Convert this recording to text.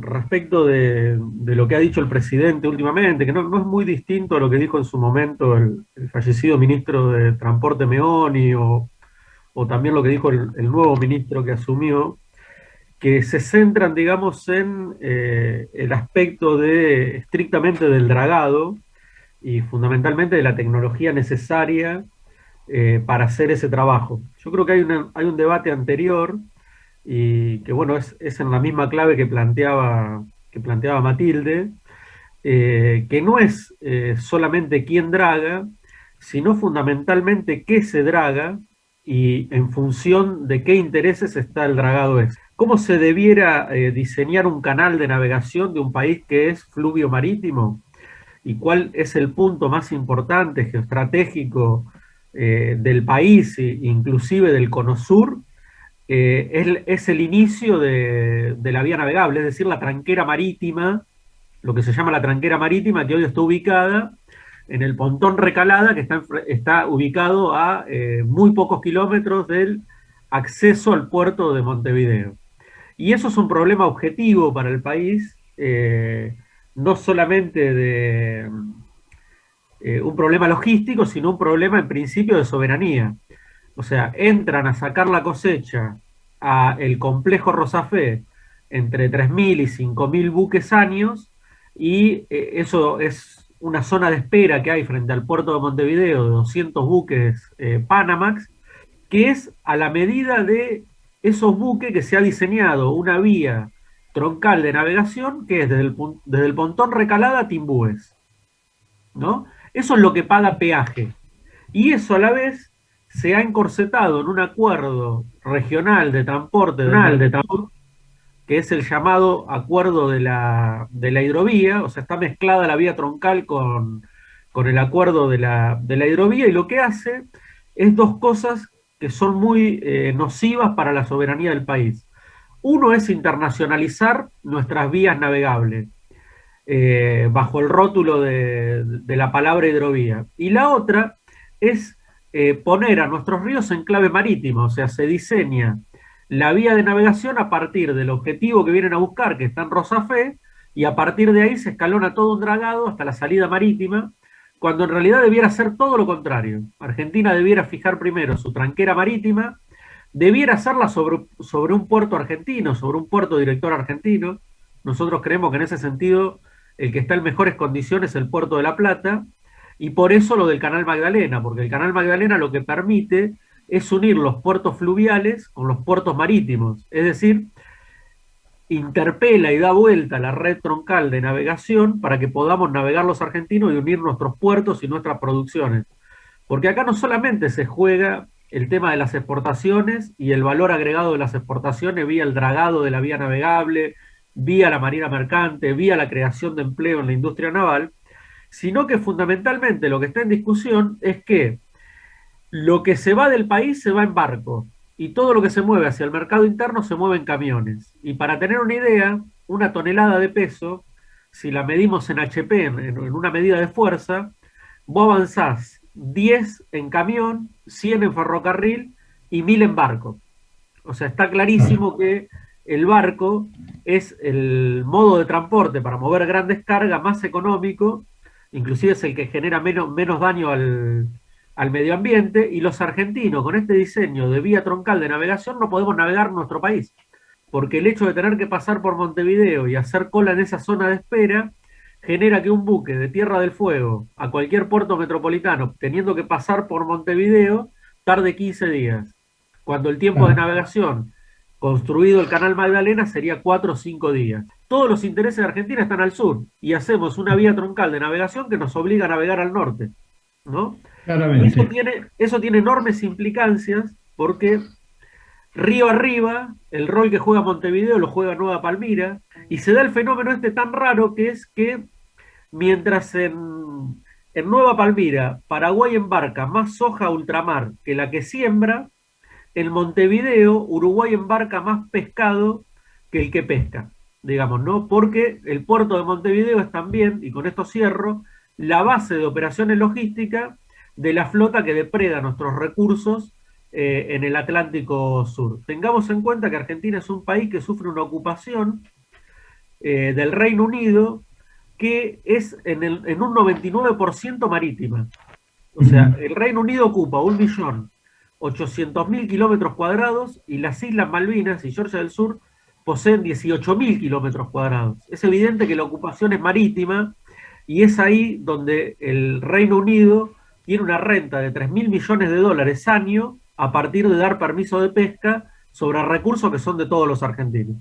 respecto de, lo que ha dicho el presidente últimamente, que no, es muy distinto a lo que dijo en su momento el, fallecido ministro de Transporte Meoni o, también lo que dijo el, nuevo ministro que asumió, que se centran, digamos, en eh, el aspecto de estrictamente del dragado y fundamentalmente de la tecnología necesaria eh, para hacer ese trabajo. Yo creo que hay, hay un debate anterior y que bueno, es, en la misma clave que planteaba, que planteaba Matilde, eh, que no es eh, solamente quién draga, sino fundamentalmente qué se draga y en función de qué intereses está el dragado es. ¿Cómo se debiera eh, diseñar un canal de navegación de un país que es fluvio marítimo? ¿Y cuál es el punto más importante geoestratégico del país, inclusive del cono sur? Eh, es, el inicio de, la vía navegable, es decir, la tranquera marítima, lo que se llama la tranquera marítima, que hoy está ubicada en el pontón Recalada, que está, ubicado a eh, muy pocos kilómetros del acceso al puerto de Montevideo. Y eso es un problema objetivo para el país, eh, no solamente de un problema logístico, sino un problema en principio de soberanía. O sea, entran a sacar la cosecha a el complejo Rosafé entre 3.000 y 5.000 buques años y eh, eso es una zona de espera que hay frente al puerto de Montevideo de 200 buques eh, Panamax, que es a la medida de esos buques que se ha diseñado una vía troncal de navegación que es desde el, desde el pontón Recalada a Timbúes. ¿no? Eso es lo que paga peaje. Y eso a la vez se ha encorsetado en un acuerdo regional de transporte, de, que es el llamado acuerdo de la, hidrovía, o sea, está mezclada la vía troncal con, el acuerdo de la, hidrovía, y lo que hace es dos cosas que son muy eh, nocivas para la soberanía del país. Uno es internacionalizar nuestras vías navegables, eh, bajo el rótulo de, de la palabra hidrovía. Y la otra es eh, poner a nuestros ríos en clave marítima, o sea, se diseña la vía de navegación a partir del objetivo que vienen a buscar, que está en Rosafé, y a partir de ahí se escalona todo un dragado hasta la salida marítima, cuando en realidad debiera ser todo lo contrario. Argentina debiera fijar primero su tranquera marítima, debiera hacerla sobre, sobre un puerto argentino, sobre un puerto director argentino. Nosotros creemos que en ese sentido el que está en mejores condiciones es el puerto de La Plata, y por eso lo del Canal Magdalena, porque el Canal Magdalena lo que permite es unir los puertos fluviales con los puertos marítimos, es decir, interpela y da vuelta la red troncal de navegación para que podamos navegar los argentinos y unir nuestros puertos y nuestras producciones. Porque acá no solamente se juega el tema de las exportaciones y el valor agregado de las exportaciones vía el dragado de la vía navegable, vía la marina mercante, vía la creación de empleo en la industria naval, sino que fundamentalmente lo que está en discusión es que lo que se va del país se va en barco y todo lo que se mueve hacia el mercado interno se mueve en camiones. Y para tener una idea, una tonelada de peso, si la medimos en HP, en, una medida de fuerza, vos avanzás 10 en camión, 100 en ferrocarril y 1000 en barco. O sea, está clarísimo que el barco es el modo de transporte para mover grandes cargas más económico inclusive es el que genera menos, menos daño al, medio ambiente, y los argentinos con este diseño de vía troncal de navegación no podemos navegar nuestro país, porque el hecho de tener que pasar por Montevideo y hacer cola en esa zona de espera genera que un buque de Tierra del Fuego a cualquier puerto metropolitano, teniendo que pasar por Montevideo, tarde 15 días, cuando el tiempo de navegación construido el canal Magdalena sería 4 o 5 días todos los intereses de Argentina están al sur y hacemos una vía troncal de navegación que nos obliga a navegar al norte. ¿no? Eso, tiene, eso tiene enormes implicancias porque río arriba, el rol que juega Montevideo lo juega Nueva Palmira, y se da el fenómeno este tan raro que es que mientras en, en Nueva Palmira Paraguay embarca más soja ultramar que la que siembra, en Montevideo Uruguay embarca más pescado que el que pesca digamos, ¿no? Porque el puerto de Montevideo es también, y con esto cierro, la base de operaciones logísticas de la flota que depreda nuestros recursos eh, en el Atlántico Sur. Tengamos en cuenta que Argentina es un país que sufre una ocupación eh, del Reino Unido que es en, el, en un 99% marítima. O sea, el Reino Unido ocupa un millón 800.000 kilómetros cuadrados y las Islas Malvinas y Georgia del Sur poseen 18.000 kilómetros cuadrados. Es evidente que la ocupación es marítima y es ahí donde el Reino Unido tiene una renta de 3.000 millones de dólares año a partir de dar permiso de pesca sobre recursos que son de todos los argentinos.